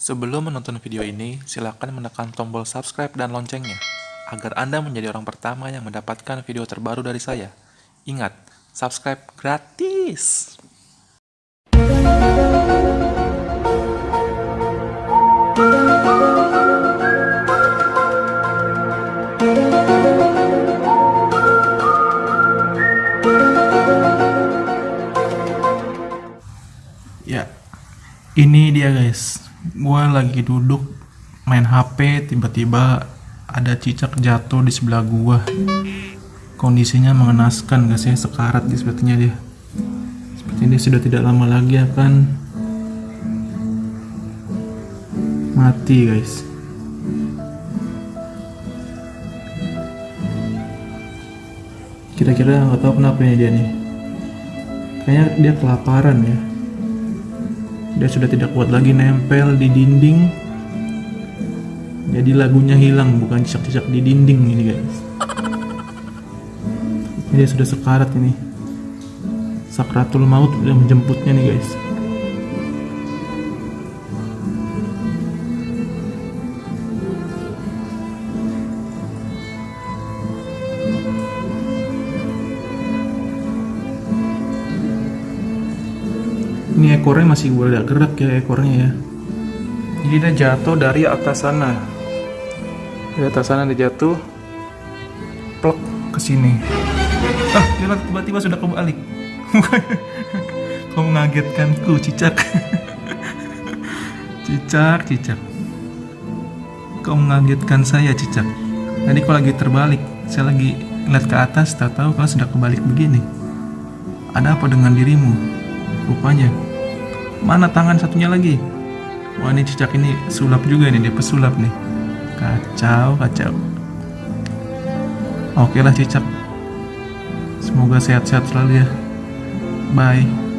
Sebelum menonton video ini, silakan menekan tombol subscribe dan loncengnya, agar Anda menjadi orang pertama yang mendapatkan video terbaru dari saya. Ingat, subscribe gratis! Ya, ini dia guys. Gua lagi duduk main HP, tiba-tiba ada cicak jatuh di sebelah gua. Kondisinya mengenaskan guys ya, sekarat dia sepertinya dia. Sepertinya dia sudah tidak lama lagi akan mati guys. Kira-kira nggak tahu kenapa ini dia nih. Kayaknya dia kelaparan ya. Dia sudah tidak kuat lagi nempel di dinding. Jadi lagunya hilang, bukan cicak-cicak di dinding ini guys. Dia sudah sekarat ini. Sakratul maut sudah menjemputnya nih guys. Ini ekornya masih boleh gerak ya ekornya ya. Jadi dia jatuh dari atas sana. Dari atas sana dia jatuh. Plek ke sini. Ah, dia tiba-tiba sudah kebalik. Kau mengagetkanku, cicak. cicak, cicak. Kau mengagetkan saya, cicak. Tadi kau lagi terbalik. Saya lagi lihat ke atas, tak tahu kau sudah kebalik begini. Ada apa dengan dirimu? Rupanya. Mana tangan satunya lagi? Wah ini cicak ini sulap juga nih, dia pesulap nih. Kacau, kacau. Oke lah cicak. Semoga sehat-sehat selalu ya. Bye.